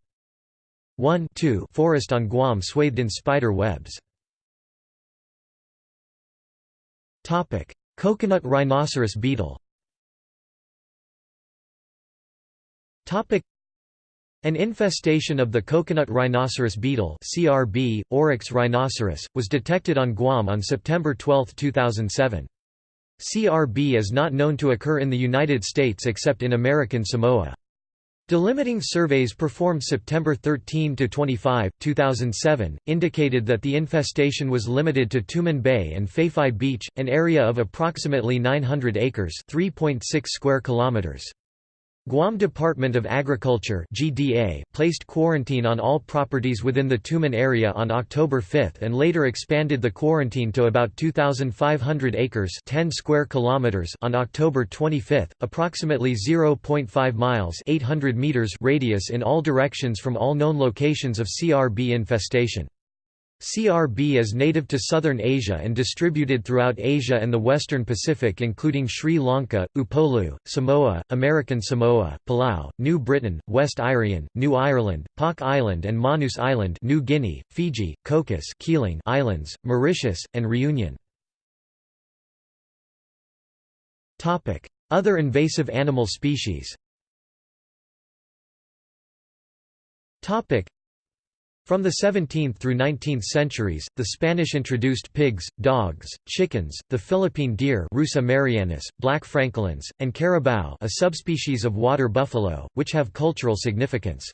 1 2 forest on Guam swathed in spider webs. Coconut rhinoceros beetle an infestation of the coconut rhinoceros beetle CRB, Oryctes rhinoceros, was detected on Guam on September 12, 2007. CRB is not known to occur in the United States except in American Samoa. Delimiting surveys performed September 13 to 25, 2007, indicated that the infestation was limited to Tumon Bay and Faifai Beach, an area of approximately 900 acres 3.6 square kilometers. Guam Department of Agriculture GDA placed quarantine on all properties within the Tumon area on October 5 and later expanded the quarantine to about 2500 acres 10 square kilometers on October 25, approximately 0.5 miles 800 meters radius in all directions from all known locations of CRB infestation. CRB is native to southern Asia and distributed throughout Asia and the western Pacific including Sri Lanka, Upolu, Samoa, American Samoa, Palau, New Britain, West Irian, New Ireland, Pak Island and Manus Island New Guinea, Fiji, Cocos Keeling Islands, Mauritius, and Reunion. Other invasive animal species from the 17th through 19th centuries, the Spanish introduced pigs, dogs, chickens, the Philippine deer Rusa marianus, black francolins, and carabao a subspecies of water buffalo, which have cultural significance.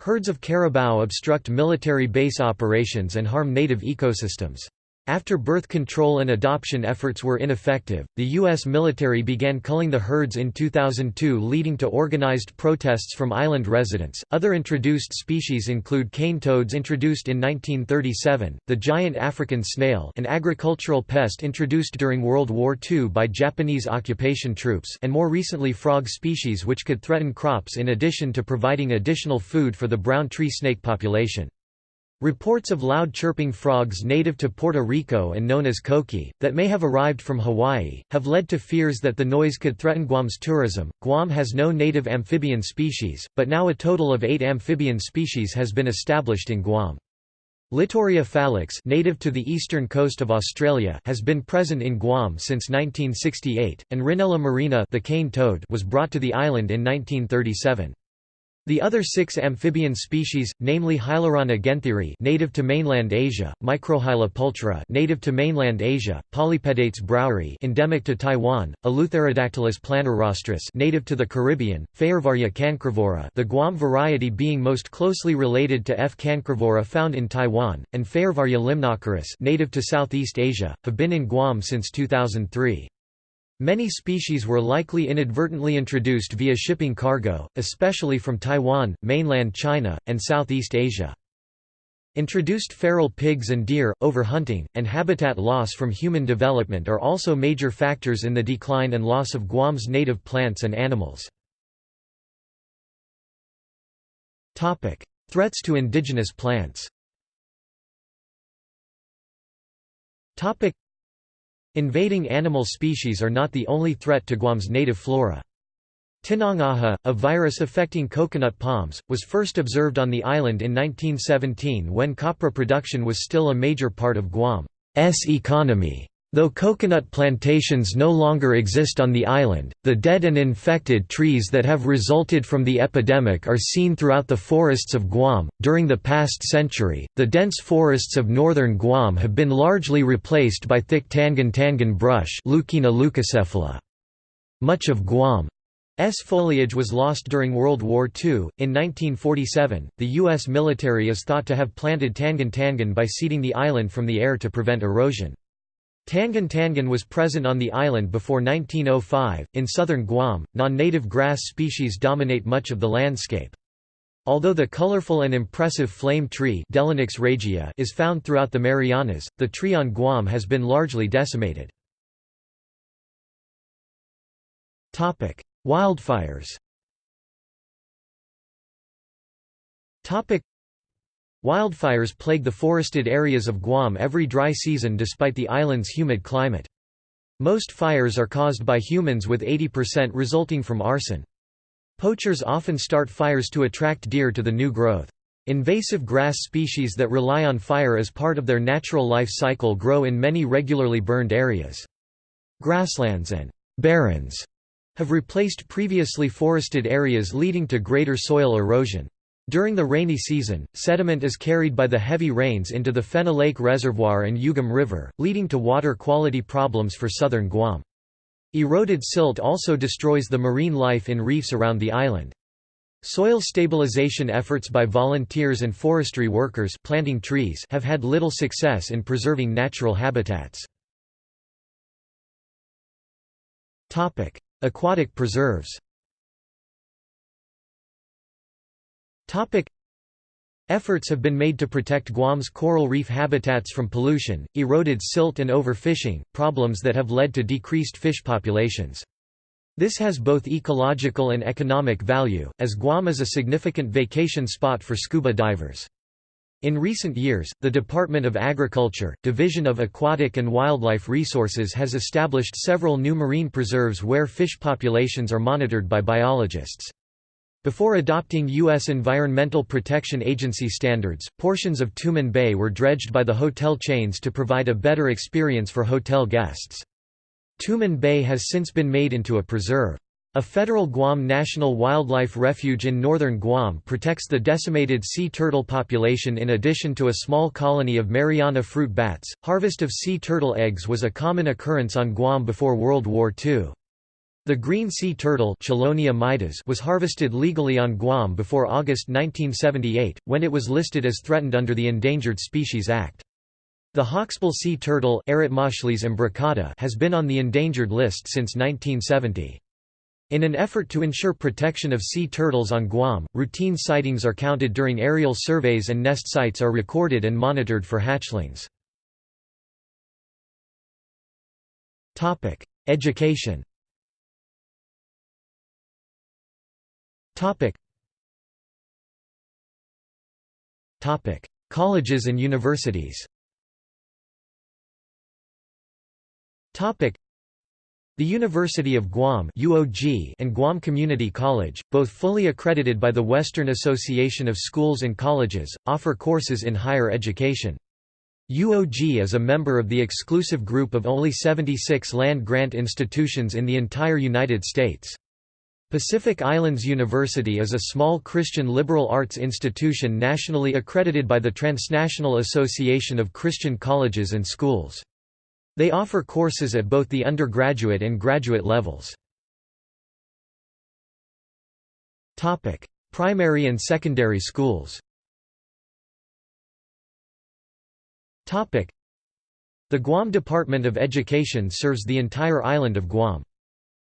Herds of carabao obstruct military base operations and harm native ecosystems. After birth control and adoption efforts were ineffective, the U.S. military began culling the herds in 2002, leading to organized protests from island residents. Other introduced species include cane toads introduced in 1937, the giant African snail, an agricultural pest introduced during World War II by Japanese occupation troops, and more recently frog species which could threaten crops in addition to providing additional food for the brown tree snake population. Reports of loud chirping frogs native to Puerto Rico and known as coqui, that may have arrived from Hawaii, have led to fears that the noise could threaten Guam's tourism. Guam has no native amphibian species, but now a total of eight amphibian species has been established in Guam. Litoria fallax native to the eastern coast of Australia has been present in Guam since 1968, and Rhinella marina the cane toad was brought to the island in 1937. The other six amphibian species, namely Hylarana guentheri native to mainland Asia, Microhyla pulchra native to mainland Asia, Polypedates braueri endemic to Taiwan, Eleutherodactylus planirostris native to the Caribbean, Fejervarya cancrivora the Guam variety being most closely related to F. cancrivora found in Taiwan, and Fejervarya limnocharis native to Southeast Asia, have been in Guam since 2003. Many species were likely inadvertently introduced via shipping cargo, especially from Taiwan, mainland China, and Southeast Asia. Introduced feral pigs and deer, overhunting, and habitat loss from human development are also major factors in the decline and loss of Guam's native plants and animals. Threats to indigenous plants Invading animal species are not the only threat to Guam's native flora. Tinangaja, a virus affecting coconut palms, was first observed on the island in 1917 when copra production was still a major part of Guam's economy. Though coconut plantations no longer exist on the island, the dead and infected trees that have resulted from the epidemic are seen throughout the forests of Guam. During the past century, the dense forests of northern Guam have been largely replaced by thick tangan-tangan brush, Leucaena leucocephala. Much of Guam S foliage was lost during World War II. In 1947, the U.S. military is thought to have planted tangan tangan by seeding the island from the air to prevent erosion. Tangan tangan was present on the island before 1905. In southern Guam, non native grass species dominate much of the landscape. Although the colorful and impressive flame tree regia is found throughout the Marianas, the tree on Guam has been largely decimated. Wildfires Wildfires plague the forested areas of Guam every dry season despite the island's humid climate. Most fires are caused by humans with 80% resulting from arson. Poachers often start fires to attract deer to the new growth. Invasive grass species that rely on fire as part of their natural life cycle grow in many regularly burned areas. Grasslands and barrens have replaced previously forested areas leading to greater soil erosion. During the rainy season, sediment is carried by the heavy rains into the Fena Lake Reservoir and Ugum River, leading to water quality problems for southern Guam. Eroded silt also destroys the marine life in reefs around the island. Soil stabilization efforts by volunteers and forestry workers planting trees have had little success in preserving natural habitats. Aquatic preserves Efforts have been made to protect Guam's coral reef habitats from pollution, eroded silt and overfishing, problems that have led to decreased fish populations. This has both ecological and economic value, as Guam is a significant vacation spot for scuba divers. In recent years, the Department of Agriculture, Division of Aquatic and Wildlife Resources has established several new marine preserves where fish populations are monitored by biologists. Before adopting U.S. Environmental Protection Agency standards, portions of Tumon Bay were dredged by the hotel chains to provide a better experience for hotel guests. Tumon Bay has since been made into a preserve. A federal Guam National Wildlife Refuge in northern Guam protects the decimated sea turtle population in addition to a small colony of Mariana fruit bats. Harvest of sea turtle eggs was a common occurrence on Guam before World War II. The green sea turtle was harvested legally on Guam before August 1978, when it was listed as threatened under the Endangered Species Act. The hawksbill sea turtle has been on the endangered list since 1970. In an effort to ensure protection of sea turtles on Guam, routine sightings are counted during aerial surveys and nest sites are recorded and monitored for hatchlings. Education Colleges and universities the University of Guam UOG and Guam Community College, both fully accredited by the Western Association of Schools and Colleges, offer courses in higher education. UOG is a member of the exclusive group of only 76 land-grant institutions in the entire United States. Pacific Islands University is a small Christian liberal arts institution nationally accredited by the Transnational Association of Christian Colleges and Schools. They offer courses at both the undergraduate and graduate levels. Primary and secondary schools The Guam Department of Education serves the entire island of Guam.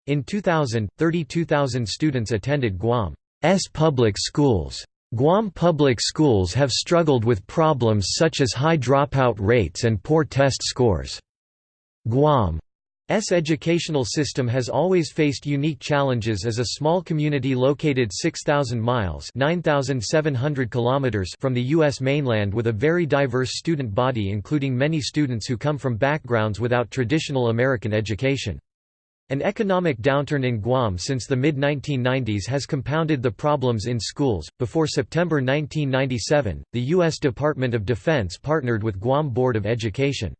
In 2000, 32,000 students attended Guam's public schools. Guam public schools have struggled with problems such as high dropout rates and poor test scores. Guam S educational system has always faced unique challenges as a small community located 6,000 miles 9700 kilometers from the U.S. mainland with a very diverse student body including many students who come from backgrounds without traditional American education. An economic downturn in Guam since the mid-1990s has compounded the problems in schools. Before September 1997, the U.S. Department of Defense partnered with Guam Board of Education.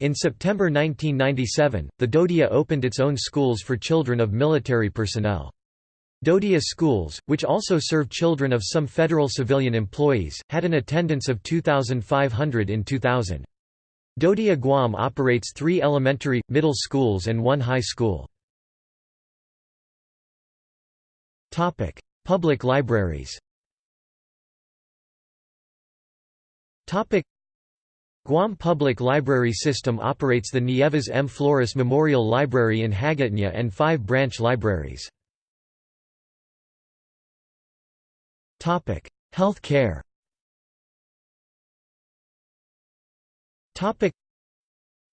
In September 1997, the DoDEA opened its own schools for children of military personnel. DoDEA schools, which also serve children of some federal civilian employees, had an attendance of 2,500 in 2000. DoDEA Guam operates three elementary, middle schools and one high school. Public libraries Guam Public Library System operates the Nieves M. Flores Memorial Library in Hagåtña and five branch libraries. Health care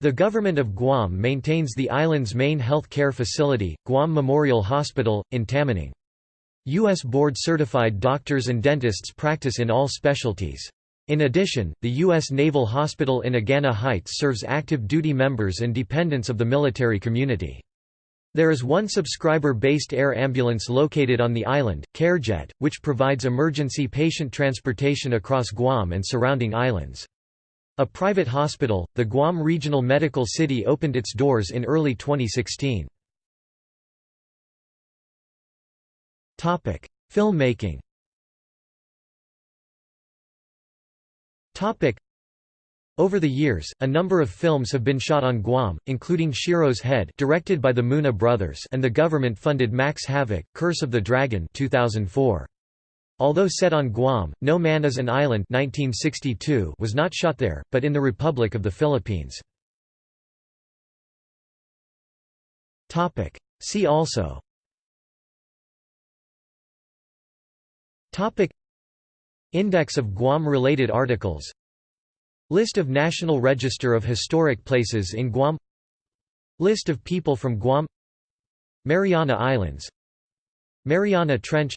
the government of Guam maintains the island's main health care facility, Guam Memorial Hospital, in Tamuning. U.S. board-certified doctors and dentists practice in all specialties. In addition, the U.S. Naval Hospital in Agana Heights serves active duty members and dependents of the military community. There is one subscriber-based air ambulance located on the island, CareJet, which provides emergency patient transportation across Guam and surrounding islands. A private hospital, the Guam Regional Medical City opened its doors in early 2016. Filmmaking Over the years, a number of films have been shot on Guam, including Shiro's Head directed by the Muna brothers and the government-funded Max Havoc, Curse of the Dragon 2004. Although set on Guam, No Man is an Island 1962 was not shot there, but in the Republic of the Philippines. See also. Index of Guam-related articles. List of National Register of Historic Places in Guam. List of people from Guam. Mariana Islands. Mariana Trench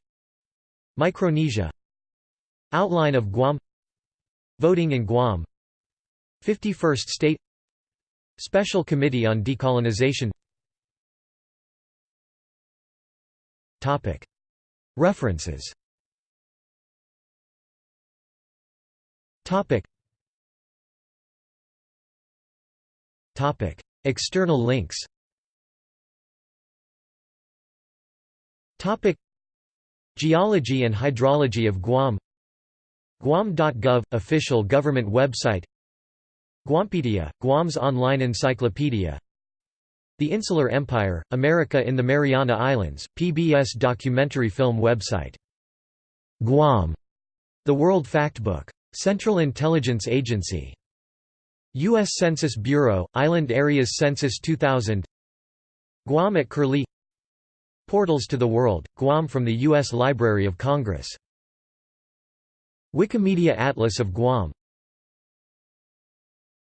Micronesia. Outline of Guam. Voting in Guam. 51st State. Special Committee on Decolonization. References. External links. Topic. Geology and hydrology of Guam. Guam.gov – official government website. Guampedia – Guam's online encyclopedia. The Insular Empire – America in the Mariana Islands, PBS documentary film website. Guam – The World Factbook. Central Intelligence Agency. U.S. Census Bureau, Island Areas Census 2000 Guam at Curlie Portals to the World, Guam from the U.S. Library of Congress Wikimedia Atlas of Guam